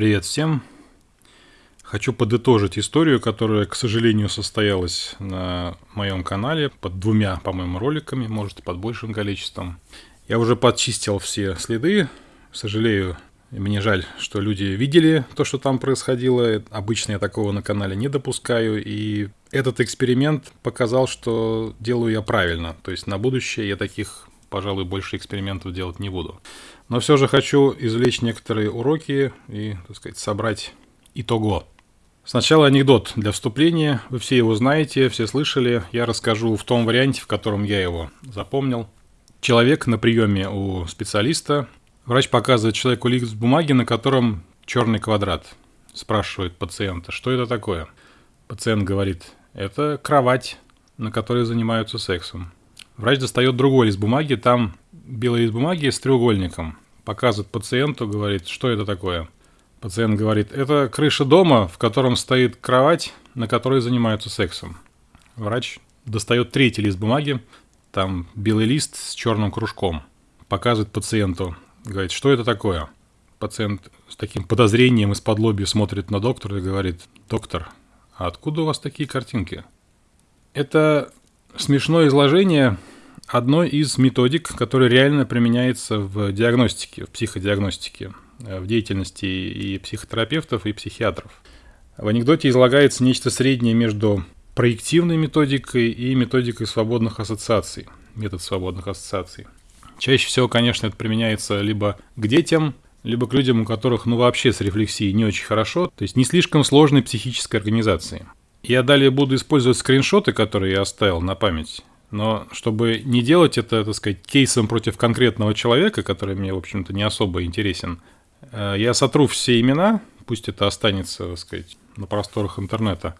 Привет всем! Хочу подытожить историю, которая, к сожалению, состоялась на моем канале под двумя, по-моему, роликами, может, под большим количеством. Я уже подчистил все следы. Сожалею, мне жаль, что люди видели то, что там происходило. Обычно я такого на канале не допускаю. И этот эксперимент показал, что делаю я правильно. То есть на будущее я таких, пожалуй, больше экспериментов делать не буду. Но все же хочу извлечь некоторые уроки и, так сказать, собрать итого. Сначала анекдот для вступления. Вы все его знаете, все слышали. Я расскажу в том варианте, в котором я его запомнил. Человек на приеме у специалиста Врач показывает человеку лист бумаги, на котором черный квадрат. Спрашивает пациента, что это такое? Пациент говорит, это кровать, на которой занимаются сексом. Врач достает другой лист бумаги, там белый лист бумаги с треугольником. Показывает пациенту, говорит, что это такое? Пациент говорит, это крыша дома, в котором стоит кровать, на которой занимаются сексом. Врач достает третий лист бумаги, там белый лист с черным кружком. Показывает пациенту, Говорит, что это такое? Пациент с таким подозрением из-под лоби смотрит на доктора и говорит, доктор, а откуда у вас такие картинки? Это смешное изложение одной из методик, которая реально применяется в диагностике, в психодиагностике, в деятельности и психотерапевтов, и психиатров. В анекдоте излагается нечто среднее между проективной методикой и методикой свободных ассоциаций, метод свободных ассоциаций – Чаще всего, конечно, это применяется либо к детям, либо к людям, у которых, ну, вообще с рефлексией не очень хорошо, то есть не слишком сложной психической организации. Я далее буду использовать скриншоты, которые я оставил на память, но чтобы не делать это, так сказать, кейсом против конкретного человека, который мне, в общем-то, не особо интересен, э, я сотру все имена, пусть это останется, так сказать, на просторах интернета,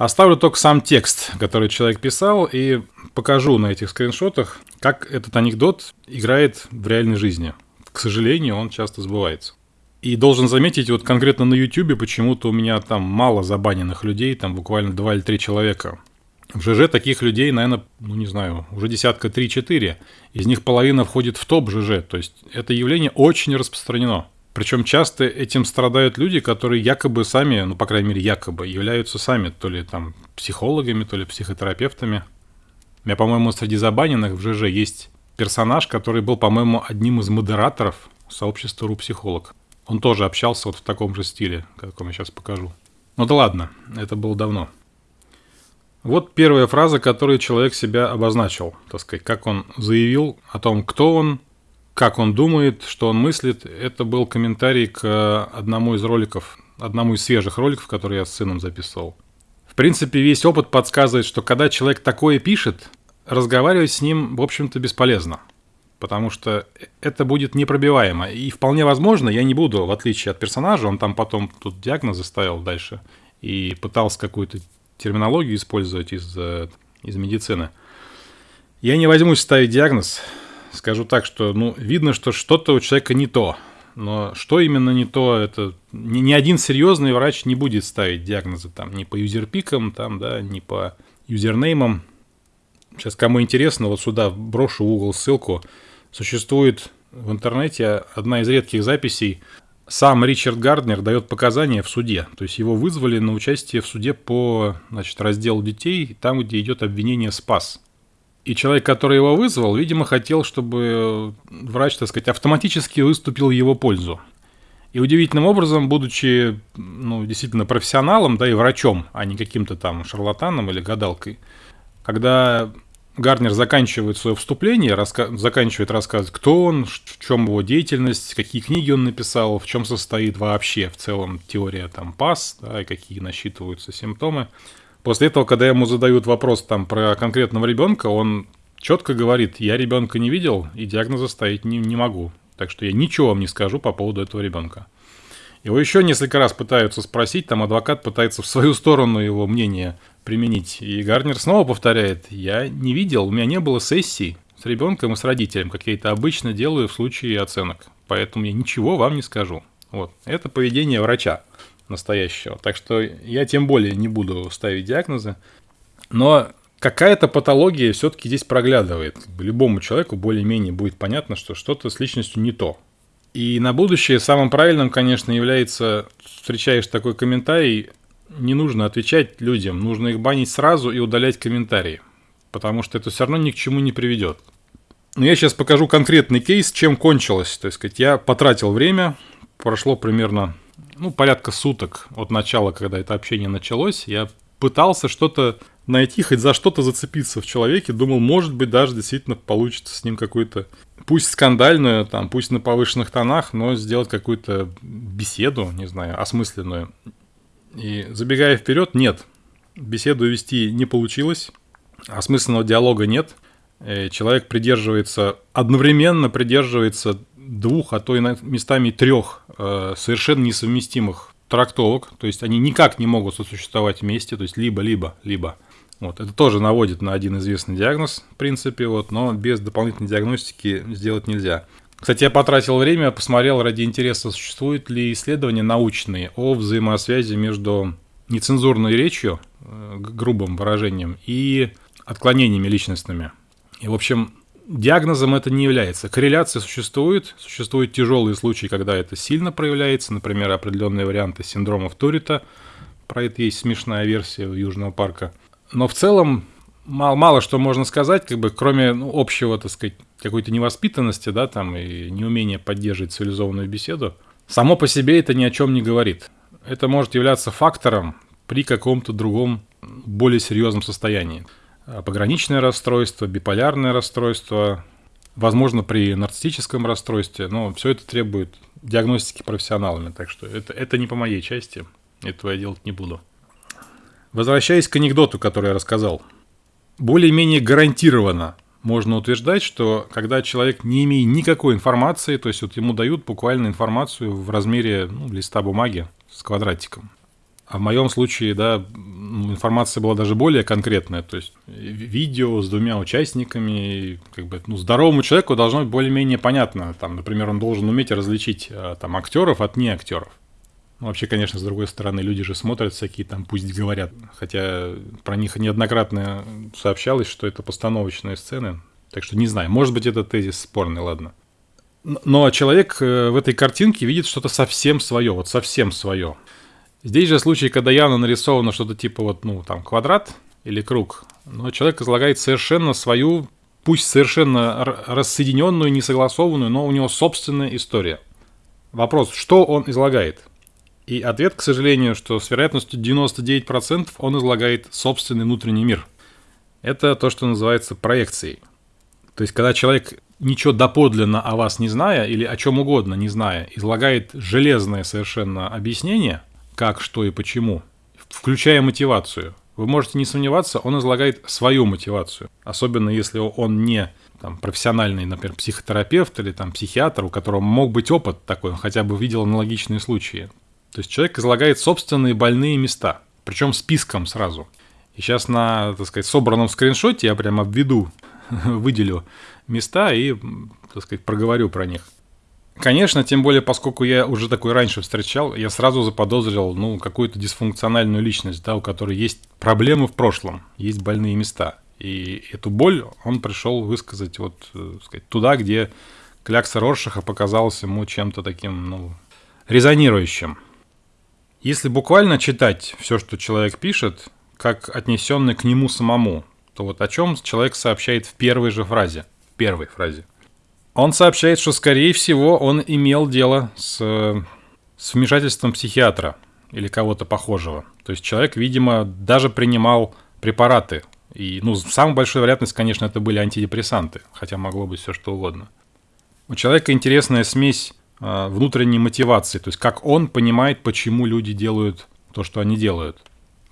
Оставлю только сам текст, который человек писал, и покажу на этих скриншотах, как этот анекдот играет в реальной жизни. К сожалению, он часто сбывается. И должен заметить, вот конкретно на YouTube почему-то у меня там мало забаненных людей, там буквально 2 или 3 человека. В ЖЖ таких людей, наверное, ну не знаю, уже десятка 3-4. Из них половина входит в топ ЖЖ. То есть это явление очень распространено. Причем часто этим страдают люди, которые якобы сами, ну, по крайней мере, якобы, являются сами то ли там психологами, то ли психотерапевтами. У меня, по-моему, среди забаненных в ЖЖ есть персонаж, который был, по-моему, одним из модераторов сообщества РУ-психолог. Он тоже общался вот в таком же стиле, как я сейчас покажу. Ну да ладно, это было давно. Вот первая фраза, которую человек себя обозначил, так сказать, как он заявил о том, кто он, как он думает, что он мыслит, это был комментарий к одному из роликов, одному из свежих роликов, которые я с сыном записывал. В принципе, весь опыт подсказывает, что когда человек такое пишет, разговаривать с ним, в общем-то, бесполезно. Потому что это будет непробиваемо. И вполне возможно, я не буду, в отличие от персонажа, он там потом тут диагнозы ставил дальше и пытался какую-то терминологию использовать из, э, из медицины. Я не возьмусь ставить диагноз, скажу так, что ну, видно, что что-то у человека не то. Но что именно не то, это ни, ни один серьезный врач не будет ставить диагнозы там ни по юзерпикам, там, да, ни по юзернеймам. Сейчас, кому интересно, вот сюда брошу в угол ссылку. Существует в интернете одна из редких записей. Сам Ричард Гарднер дает показания в суде. То есть его вызвали на участие в суде по значит, разделу детей, там, где идет обвинение СПАС. И человек, который его вызвал, видимо, хотел, чтобы врач, так сказать, автоматически выступил в его пользу. И удивительным образом, будучи ну, действительно профессионалом, да, и врачом, а не каким-то там шарлатаном или гадалкой, когда Гарнер заканчивает свое вступление, раска... заканчивает рассказывать, кто он, в чем его деятельность, какие книги он написал, в чем состоит вообще в целом теория там ПАС, да, и какие насчитываются симптомы. После этого, когда ему задают вопрос там про конкретного ребенка, он четко говорит, я ребенка не видел и диагноза ставить не, не могу. Так что я ничего вам не скажу по поводу этого ребенка. Его еще несколько раз пытаются спросить, там адвокат пытается в свою сторону его мнение применить. И Гарнер снова повторяет, я не видел, у меня не было сессий с ребенком и с родителем, как я это обычно делаю в случае оценок. Поэтому я ничего вам не скажу. Вот. Это поведение врача настоящего. Так что я тем более не буду ставить диагнозы. Но какая-то патология все-таки здесь проглядывает. Любому человеку более-менее будет понятно, что что-то с личностью не то. И на будущее самым правильным, конечно, является, встречаешь такой комментарий, не нужно отвечать людям, нужно их банить сразу и удалять комментарии, потому что это все равно ни к чему не приведет. Но я сейчас покажу конкретный кейс, чем кончилось. То есть, сказать, я потратил время, прошло примерно, ну, порядка суток от начала, когда это общение началось. Я пытался что-то найти, хоть за что-то зацепиться в человеке. Думал, может быть, даже действительно получится с ним какой-то, пусть скандальную, там, пусть на повышенных тонах, но сделать какую-то беседу, не знаю, осмысленную. И забегая вперед, нет. Беседу вести не получилось, осмысленного диалога нет. Э, человек придерживается, одновременно придерживается двух, а то и местами трех э, совершенно несовместимых трактовок, то есть они никак не могут сосуществовать вместе, то есть либо-либо, либо. Вот, это тоже наводит на один известный диагноз, в принципе, вот, но без дополнительной диагностики сделать нельзя. Кстати, я потратил время, посмотрел ради интереса, существуют ли исследования научные о взаимосвязи между нецензурной речью, э, грубым выражением, и отклонениями личностными. И, в общем, диагнозом это не является. Корреляция существует, существуют тяжелые случаи, когда это сильно проявляется, например, определенные варианты синдромов Турита, про это есть смешная версия Южного парка. Но в целом мало, мало что можно сказать, как бы, кроме ну, общего, так сказать, какой-то невоспитанности, да, там, и неумения поддерживать цивилизованную беседу. Само по себе это ни о чем не говорит. Это может являться фактором при каком-то другом, более серьезном состоянии. Пограничное расстройство, биполярное расстройство, возможно, при нарциссическом расстройстве, но все это требует диагностики профессионалами, так что это, это не по моей части, этого я делать не буду. Возвращаясь к анекдоту, который я рассказал – более-менее гарантированно можно утверждать, что когда человек не имеет никакой информации, то есть вот ему дают буквально информацию в размере ну, листа бумаги с квадратиком. А в моем случае, да, ну, информация была даже более конкретная, то есть видео с двумя участниками, как бы, ну, здоровому человеку должно быть более-менее понятно. Там, например, он должен уметь различить а, там актеров от не актеров. Ну, вообще, конечно, с другой стороны, люди же смотрят всякие там, пусть говорят. Хотя про них неоднократно сообщалось, что это постановочные сцены. Так что не знаю, может быть, это тезис спорный, ладно. Но человек э, в этой картинке видит что-то совсем свое, вот совсем свое. Здесь же случай, когда явно нарисовано что-то типа вот, ну, там, квадрат или круг, но человек излагает совершенно свою, пусть совершенно рассоединенную, несогласованную, но у него собственная история. Вопрос, что он излагает? И ответ, к сожалению, что с вероятностью 99% он излагает собственный внутренний мир. Это то, что называется проекцией. То есть, когда человек ничего доподлинно о вас не зная, или о чем угодно не зная, излагает железное совершенно объяснение, как, что и почему, включая мотивацию, вы можете не сомневаться, он излагает свою мотивацию. Особенно если он не там, профессиональный, например, психотерапевт или там, психиатр, у которого мог быть опыт такой, он хотя бы видел аналогичные случаи. То есть человек излагает собственные больные места, причем списком сразу. И сейчас на, так сказать, собранном скриншоте я прямо введу, выделю места и, так сказать, проговорю про них. Конечно, тем более, поскольку я уже такой раньше встречал, я сразу заподозрил, ну, какую-то дисфункциональную личность, да, у которой есть проблемы в прошлом, есть больные места. И эту боль он пришел высказать вот, так э, сказать, туда, где клякса Роршаха показалась ему чем-то таким, ну, резонирующим. Если буквально читать все, что человек пишет, как отнесенный к нему самому, то вот о чем человек сообщает в первой же фразе. Первой фразе. Он сообщает, что, скорее всего, он имел дело с, с вмешательством психиатра или кого-то похожего. То есть человек, видимо, даже принимал препараты. И, ну, самая большая вероятность, конечно, это были антидепрессанты, хотя могло быть все что угодно. У человека интересная смесь внутренней мотивации, то есть как он понимает, почему люди делают то, что они делают.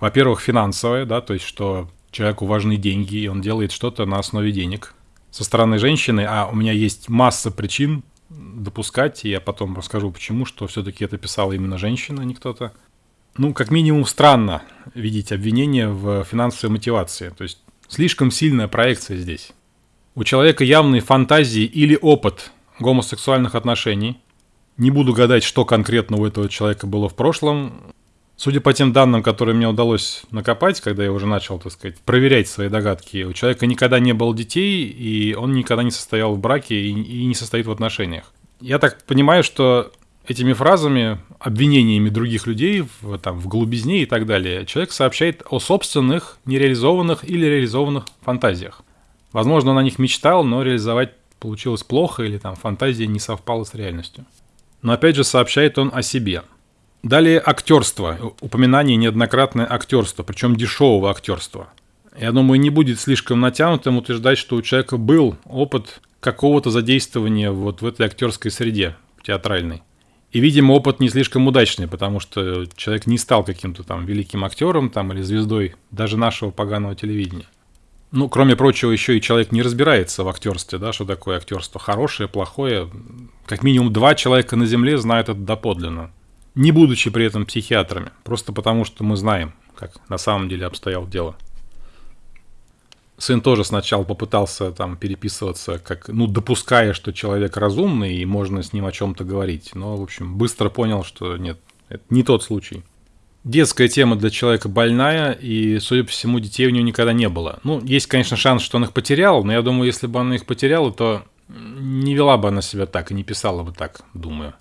Во-первых, финансовое, да, то есть что человеку важны деньги, и он делает что-то на основе денег. Со стороны женщины, а у меня есть масса причин допускать, и я потом расскажу, почему, что все-таки это писала именно женщина, а не кто-то. Ну, как минимум, странно видеть обвинение в финансовой мотивации. То есть слишком сильная проекция здесь. У человека явные фантазии или опыт гомосексуальных отношений – не буду гадать, что конкретно у этого человека было в прошлом. Судя по тем данным, которые мне удалось накопать, когда я уже начал, так сказать, проверять свои догадки, у человека никогда не было детей, и он никогда не состоял в браке и, не состоит в отношениях. Я так понимаю, что этими фразами, обвинениями других людей в, там, в голубизне и так далее, человек сообщает о собственных нереализованных или реализованных фантазиях. Возможно, он о них мечтал, но реализовать получилось плохо или там фантазия не совпала с реальностью. Но опять же сообщает он о себе. Далее актерство. Упоминание неоднократное актерство, причем дешевого актерства. Я думаю, не будет слишком натянутым утверждать, что у человека был опыт какого-то задействования вот в этой актерской среде театральной. И, видимо, опыт не слишком удачный, потому что человек не стал каким-то там великим актером там, или звездой даже нашего поганого телевидения. Ну, кроме прочего, еще и человек не разбирается в актерстве, да, что такое актерство, хорошее, плохое. Как минимум два человека на Земле знают это доподлинно, не будучи при этом психиатрами, просто потому что мы знаем, как на самом деле обстояло дело. Сын тоже сначала попытался там переписываться, как, ну, допуская, что человек разумный и можно с ним о чем-то говорить. Но, в общем, быстро понял, что нет, это не тот случай. Детская тема для человека больная, и, судя по всему, детей у него никогда не было. Ну, есть, конечно, шанс, что он их потерял, но я думаю, если бы она их потеряла, то не вела бы она себя так и не писала бы так, думаю.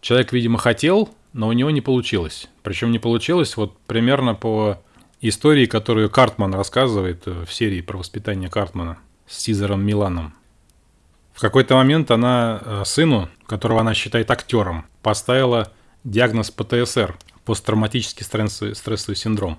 Человек, видимо, хотел, но у него не получилось. Причем не получилось вот примерно по истории, которую Картман рассказывает э, в серии про воспитание Картмана с Сизером Миланом. В какой-то момент она э, сыну, которого она считает актером, поставила диагноз ПТСР – посттравматический стрессовый, стрессовый синдром.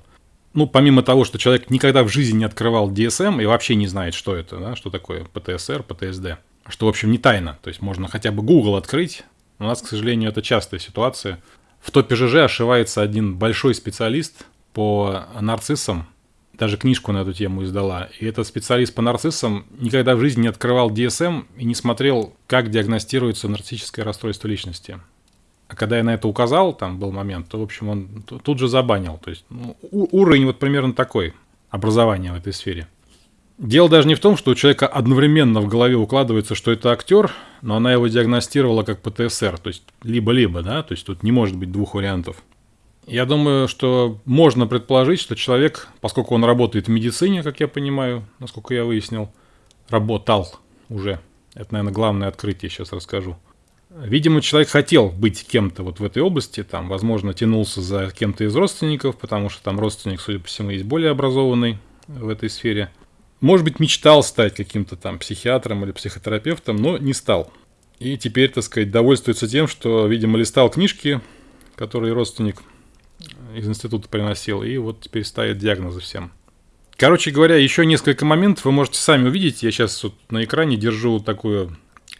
Ну, помимо того, что человек никогда в жизни не открывал DSM и вообще не знает, что это, да, что такое ПТСР, ПТСД, что, в общем, не тайна. То есть можно хотя бы Google открыть. У нас, к сожалению, это частая ситуация. В топе ЖЖ ошивается один большой специалист – по нарциссам, даже книжку на эту тему издала. И этот специалист по нарциссам никогда в жизни не открывал DSM и не смотрел, как диагностируется нарциссическое расстройство личности. А когда я на это указал, там был момент, то, в общем, он тут же забанил. То есть ну, уровень вот примерно такой образования в этой сфере. Дело даже не в том, что у человека одновременно в голове укладывается, что это актер, но она его диагностировала как ПТСР, то есть либо-либо, да, то есть тут не может быть двух вариантов. Я думаю, что можно предположить, что человек, поскольку он работает в медицине, как я понимаю, насколько я выяснил, работал уже. Это, наверное, главное открытие, сейчас расскажу. Видимо, человек хотел быть кем-то вот в этой области, там, возможно, тянулся за кем-то из родственников, потому что там родственник, судя по всему, есть более образованный в этой сфере. Может быть, мечтал стать каким-то там психиатром или психотерапевтом, но не стал. И теперь, так сказать, довольствуется тем, что, видимо, листал книжки, которые родственник из института приносил, и вот теперь ставит диагнозы всем. Короче говоря, еще несколько моментов вы можете сами увидеть. Я сейчас вот на экране держу такой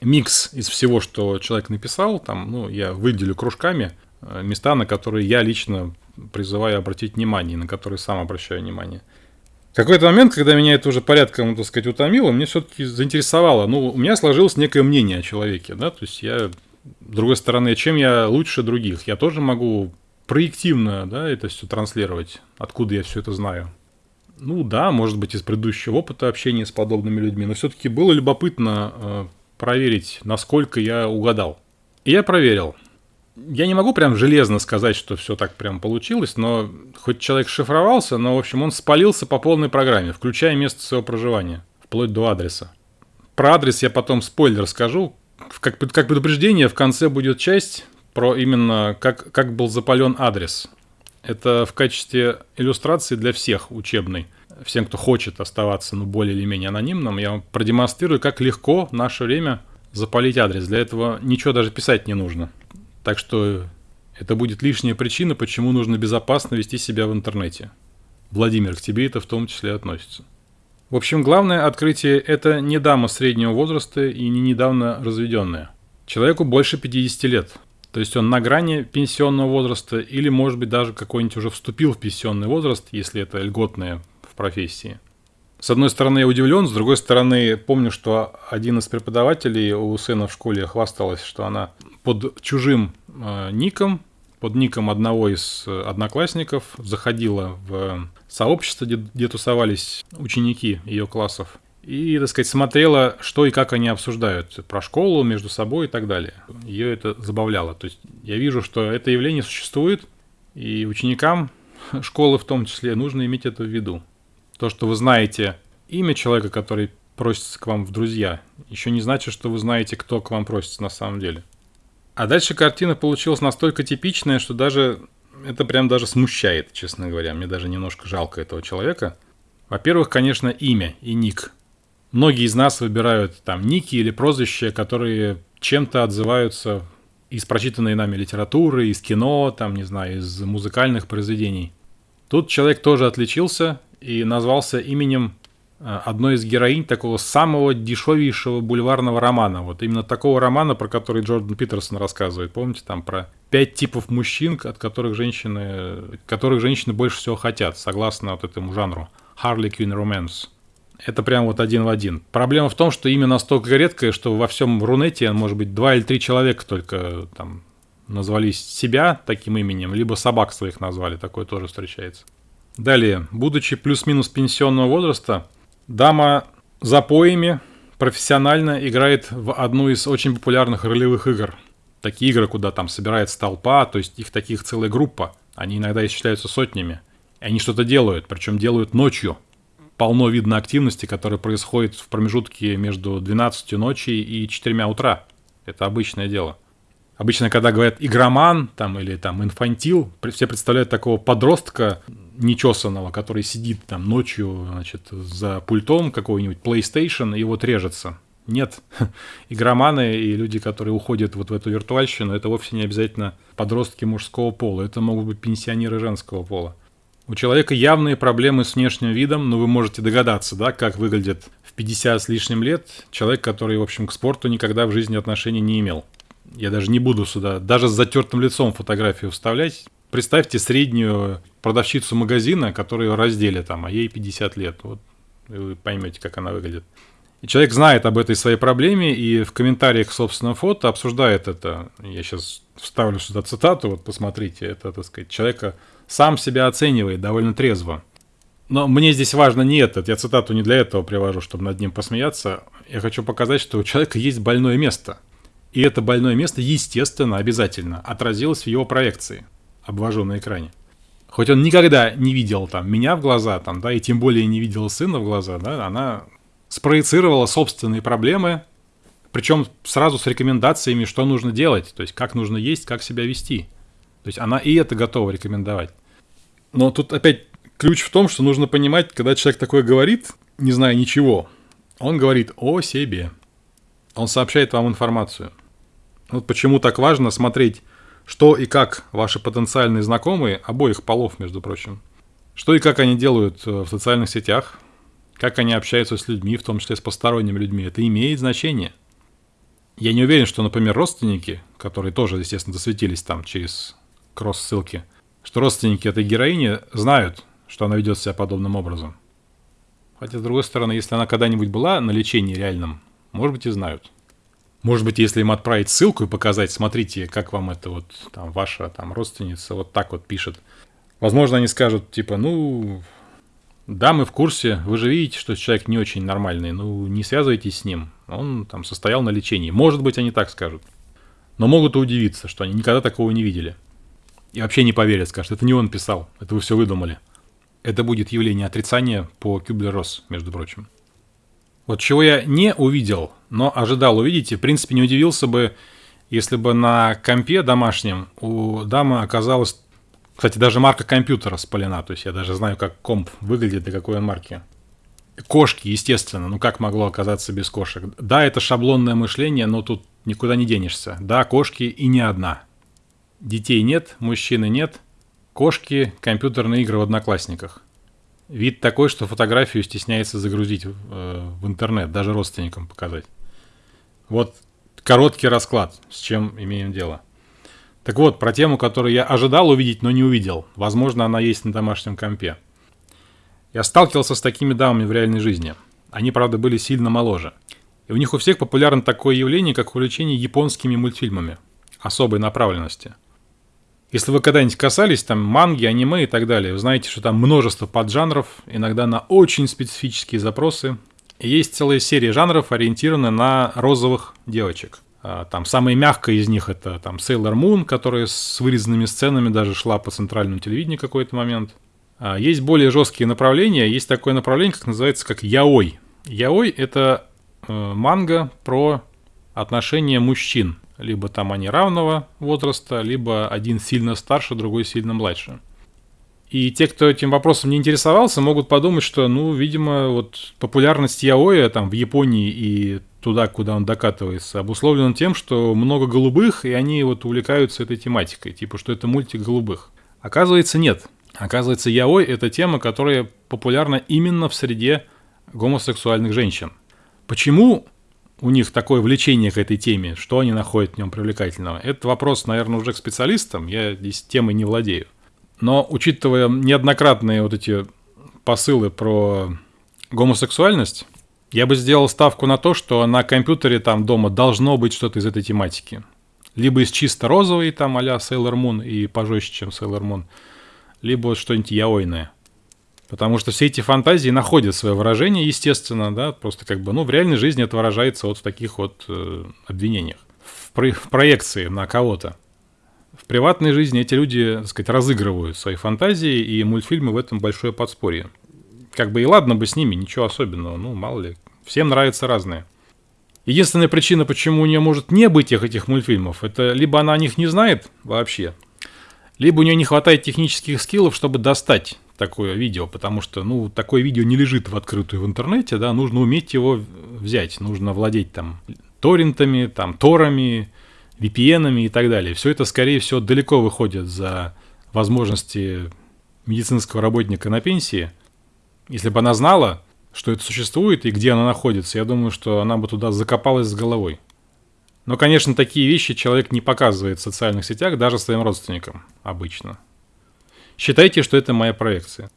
микс из всего, что человек написал. Там, ну, я выделю кружками э, места, на которые я лично призываю обратить внимание, на которые сам обращаю внимание. Какой-то момент, когда меня это уже порядком, так сказать, утомило, мне все-таки заинтересовало. Ну, у меня сложилось некое мнение о человеке, да, то есть я, с другой стороны, чем я лучше других? Я тоже могу проективно, да, это все транслировать, откуда я все это знаю. Ну да, может быть, из предыдущего опыта общения с подобными людьми, но все-таки было любопытно э, проверить, насколько я угадал. И я проверил. Я не могу прям железно сказать, что все так прям получилось, но хоть человек шифровался, но, в общем, он спалился по полной программе, включая место своего проживания, вплоть до адреса. Про адрес я потом спойлер скажу. Как, как предупреждение, в конце будет часть, про именно как, как был запален адрес. Это в качестве иллюстрации для всех учебной. Всем, кто хочет оставаться ну, более или менее анонимным, я вам продемонстрирую, как легко в наше время запалить адрес. Для этого ничего даже писать не нужно. Так что это будет лишняя причина, почему нужно безопасно вести себя в интернете. Владимир, к тебе это в том числе относится. В общем, главное открытие – это не дама среднего возраста и не недавно разведенная. Человеку больше 50 лет. То есть он на грани пенсионного возраста или, может быть, даже какой-нибудь уже вступил в пенсионный возраст, если это льготное профессии. С одной стороны, я удивлен, с другой стороны, помню, что один из преподавателей у сына в школе хвасталась, что она под чужим э, ником, под ником одного из одноклассников заходила в сообщество, где, где тусовались ученики ее классов, и, так сказать, смотрела, что и как они обсуждают про школу, между собой и так далее. Ее это забавляло. То есть я вижу, что это явление существует, и ученикам школы в том числе нужно иметь это в виду. То, что вы знаете имя человека, который просится к вам в друзья, еще не значит, что вы знаете, кто к вам просится на самом деле. А дальше картина получилась настолько типичная, что даже это прям даже смущает, честно говоря. Мне даже немножко жалко этого человека. Во-первых, конечно, имя и ник. Многие из нас выбирают там ники или прозвища, которые чем-то отзываются из прочитанной нами литературы, из кино, там, не знаю, из музыкальных произведений. Тут человек тоже отличился и назвался именем э, одной из героинь такого самого дешевейшего бульварного романа. Вот именно такого романа, про который Джордан Питерсон рассказывает. Помните, там про пять типов мужчин, от которых женщины, которых женщины больше всего хотят, согласно вот этому жанру. Harley Quinn Romance. Это прям вот один в один. Проблема в том, что имя настолько редкое, что во всем Рунете, может быть, два или три человека только там назвались себя таким именем, либо собак своих назвали, такое тоже встречается. Далее, будучи плюс-минус пенсионного возраста, дама за поями профессионально играет в одну из очень популярных ролевых игр. Такие игры, куда там собирается толпа, то есть их таких целая группа. Они иногда исчисляются сотнями. И они что-то делают, причем делают ночью – полно видно активности, которая происходит в промежутке между 12 ночи и 4 утра. Это обычное дело. Обычно, когда говорят игроман там, или там инфантил, все представляют такого подростка нечесанного, который сидит там ночью значит, за пультом какой-нибудь PlayStation и вот режется. Нет, игроманы и люди, которые уходят вот в эту виртуальщину, это вовсе не обязательно подростки мужского пола, это могут быть пенсионеры женского пола. У человека явные проблемы с внешним видом, но вы можете догадаться, да, как выглядит в 50 с лишним лет человек, который, в общем, к спорту никогда в жизни отношения не имел. Я даже не буду сюда, даже с затертым лицом фотографию вставлять. Представьте среднюю продавщицу магазина, которая раздели там, а ей 50 лет. Вот вы поймете, как она выглядит. И человек знает об этой своей проблеме и в комментариях к собственному фото обсуждает это. Я сейчас вставлю сюда цитату, вот посмотрите, это, так сказать, человека сам себя оценивает довольно трезво. Но мне здесь важно не это, я цитату не для этого привожу, чтобы над ним посмеяться. Я хочу показать, что у человека есть больное место. И это больное место, естественно, обязательно отразилось в его проекции. Обвожу на экране. Хоть он никогда не видел там меня в глаза, там, да, и тем более не видел сына в глаза, да, она спроецировала собственные проблемы, причем сразу с рекомендациями, что нужно делать, то есть как нужно есть, как себя вести. То есть она и это готова рекомендовать. Но тут опять ключ в том, что нужно понимать, когда человек такое говорит, не зная ничего, он говорит о себе. Он сообщает вам информацию. Вот почему так важно смотреть, что и как ваши потенциальные знакомые, обоих полов, между прочим, что и как они делают э, в социальных сетях, как они общаются с людьми, в том числе с посторонними людьми. Это имеет значение. Я не уверен, что, например, родственники, которые тоже, естественно, засветились там через кросс-ссылки, что родственники этой героини знают, что она ведет себя подобным образом. Хотя, с другой стороны, если она когда-нибудь была на лечении реальном, может быть, и знают. Может быть, если им отправить ссылку и показать, смотрите, как вам это вот, там, ваша там родственница вот так вот пишет. Возможно, они скажут, типа, ну, да, мы в курсе, вы же видите, что человек не очень нормальный, ну, не связывайтесь с ним, он там состоял на лечении. Может быть, они так скажут. Но могут удивиться, что они никогда такого не видели. И вообще не поверят, скажут, это не он писал, это вы все выдумали. Это будет явление отрицания по Кюблер-Росс, между прочим. Вот чего я не увидел, но ожидал увидеть, и в принципе не удивился бы, если бы на компе домашнем у дамы оказалась, кстати, даже марка компьютера спалена, то есть я даже знаю, как комп выглядит и какой он марки. Кошки, естественно, ну как могло оказаться без кошек? Да, это шаблонное мышление, но тут никуда не денешься. Да, кошки и не одна – Детей нет, мужчины нет. Кошки, компьютерные игры в одноклассниках. Вид такой, что фотографию стесняется загрузить э, в интернет, даже родственникам показать. Вот короткий расклад, с чем имеем дело. Так вот, про тему, которую я ожидал увидеть, но не увидел. Возможно, она есть на домашнем компе. Я сталкивался с такими дамами в реальной жизни. Они, правда, были сильно моложе. И у них у всех популярно такое явление, как увлечение японскими мультфильмами особой направленности – если вы когда-нибудь касались там манги, аниме и так далее, вы знаете, что там множество поджанров, иногда на очень специфические запросы. И есть целая серия жанров, ориентированная на розовых девочек. А, там самая мягкая из них это там Sailor Moon, которая с вырезанными сценами даже шла по центральному телевидению какой-то момент. А, есть более жесткие направления. Есть такое направление, как называется, как яой. Яой — это э, манга про отношения мужчин либо там они равного возраста, либо один сильно старше, другой сильно младше. И те, кто этим вопросом не интересовался, могут подумать, что, ну, видимо, вот популярность Яоя там в Японии и туда, куда он докатывается, обусловлена тем, что много голубых, и они вот увлекаются этой тематикой, типа, что это мультик голубых. Оказывается, нет. Оказывается, яой – это тема, которая популярна именно в среде гомосексуальных женщин. Почему у них такое влечение к этой теме, что они находят в нем привлекательного? Это вопрос, наверное, уже к специалистам, я здесь темой не владею. Но учитывая неоднократные вот эти посылы про гомосексуальность, я бы сделал ставку на то, что на компьютере там дома должно быть что-то из этой тематики. Либо из чисто розовой, там а-ля Sailor Moon и пожестче, чем Sailor Moon, либо что-нибудь яойное. Потому что все эти фантазии находят свое выражение, естественно, да, просто как бы, ну, в реальной жизни это выражается вот в таких вот э, обвинениях, в, про- в проекции на кого-то. В приватной жизни эти люди, так сказать, разыгрывают свои фантазии, и мультфильмы в этом большое подспорье. Как бы и ладно бы с ними, ничего особенного, ну, мало ли. Всем нравится разное. Единственная причина, почему у нее может не быть этих, этих мультфильмов, это либо она о них не знает вообще, либо у нее не хватает технических скиллов, чтобы достать такое видео, потому что, ну, такое видео не лежит в открытую в интернете, да, нужно уметь его взять, нужно владеть там торрентами, там, торами, VPN и так далее. Все это, скорее всего, далеко выходит за возможности медицинского работника на пенсии. Если бы она знала, что это существует и где оно находится, я думаю, что она бы туда закопалась с головой. Но, конечно, такие вещи человек не показывает в социальных сетях даже своим родственникам обычно. Считайте, что это моя проекция.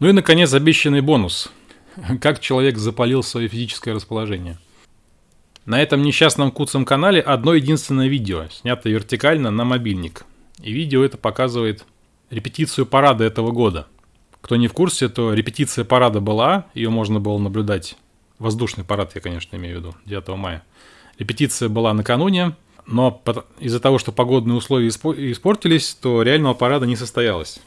Ну и, наконец, обещанный бонус. Как человек запалил свое физическое расположение. На этом несчастном куцом канале одно единственное видео, снято вертикально на мобильник. И видео это показывает репетицию парада этого года – кто не в курсе, то репетиция парада была, ее можно было наблюдать. Воздушный парад, я, конечно, имею в виду, 9 мая. Репетиция была накануне, но из-за того, что погодные условия испортились, то реального парада не состоялось.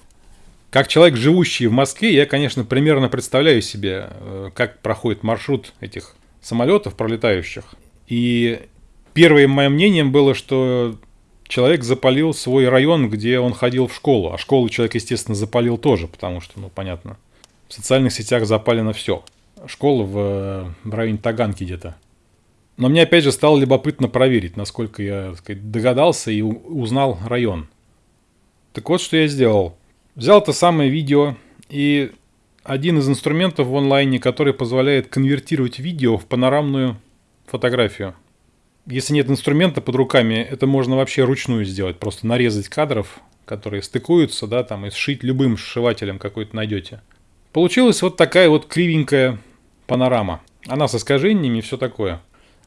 Как человек, живущий в Москве, я, конечно, примерно представляю себе, э, как проходит маршрут этих самолетов пролетающих. И первым моим мнением было, что человек запалил свой район, где он ходил в школу. А школу человек, естественно, запалил тоже, потому что, ну, понятно, в социальных сетях запалено все. Школа в, в районе Таганки где-то. Но мне, опять же, стало любопытно проверить, насколько я сказать, догадался и узнал район. Так вот, что я сделал. Взял это самое видео и один из инструментов в онлайне, который позволяет конвертировать видео в панорамную фотографию если нет инструмента под руками, это можно вообще ручную сделать. Просто нарезать кадров, которые стыкуются, да, там, и сшить любым сшивателем какой-то найдете. Получилась вот такая вот кривенькая панорама. Она с искажениями и все такое.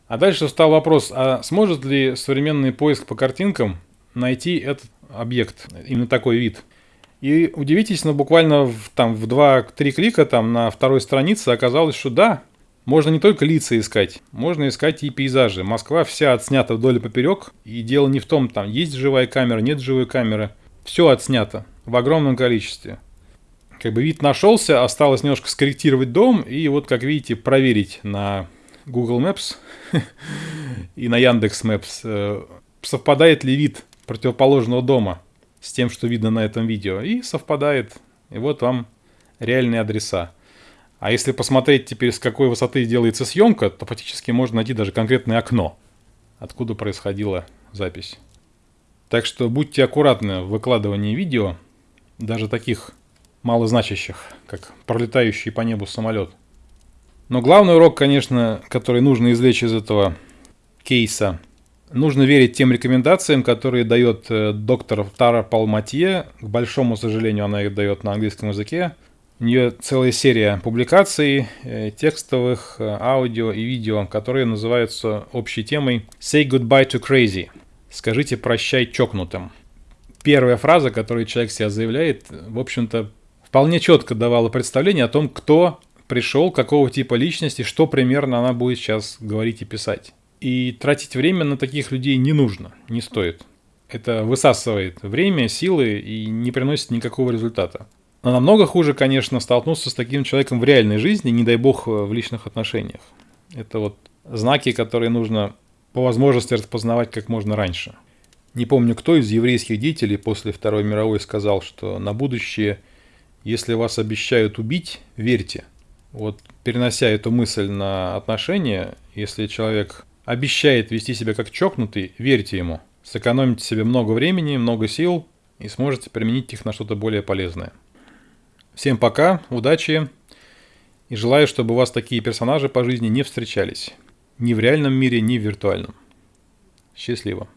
А дальше встал вопрос, а сможет ли современный поиск по картинкам найти этот объект, именно такой вид? И удивитесь, но буквально в, там, в 2-3 клика там, на второй странице оказалось, что да, можно не только лица искать, можно искать и пейзажи. Москва вся отснята вдоль и поперек, и дело не в том, там есть живая камера, нет живой камеры. Все отснято в огромном количестве. Как бы вид нашелся, осталось немножко скорректировать дом, и вот, как видите, проверить на Google Maps и на Яндекс Maps, э, совпадает ли вид противоположного дома с тем, что видно на этом видео. И совпадает. И вот вам реальные адреса. А если посмотреть теперь, с какой высоты делается съемка, то фактически можно найти даже конкретное окно, откуда происходила запись. Так что будьте аккуратны в выкладывании видео, даже таких малозначащих, как пролетающий по небу самолет. Но главный урок, конечно, который нужно извлечь из этого кейса, нужно верить тем рекомендациям, которые дает э, доктор Тара Палматье. К большому сожалению, она их дает на английском языке. У нее целая серия публикаций, э, текстовых, э, аудио и видео, которые называются общей темой «Say goodbye to crazy» – «Скажите прощай чокнутым». Первая фраза, которую человек себя заявляет, в общем-то, вполне четко давала представление о том, кто пришел, какого типа личности, что примерно она будет сейчас говорить и писать. И тратить время на таких людей не нужно, не стоит. Это высасывает время, силы и не приносит никакого результата. Но намного хуже, конечно, столкнуться с таким человеком в реальной жизни, не дай бог в личных отношениях. Это вот знаки, которые нужно по возможности распознавать как можно раньше. Не помню, кто из еврейских деятелей после Второй мировой сказал, что на будущее, если вас обещают убить, верьте. Вот перенося эту мысль на отношения, если человек обещает вести себя как чокнутый, верьте ему. Сэкономите себе много времени, много сил и сможете применить их на что-то более полезное. Всем пока, удачи и желаю, чтобы у вас такие персонажи по жизни не встречались. Ни в реальном мире, ни в виртуальном. Счастливо.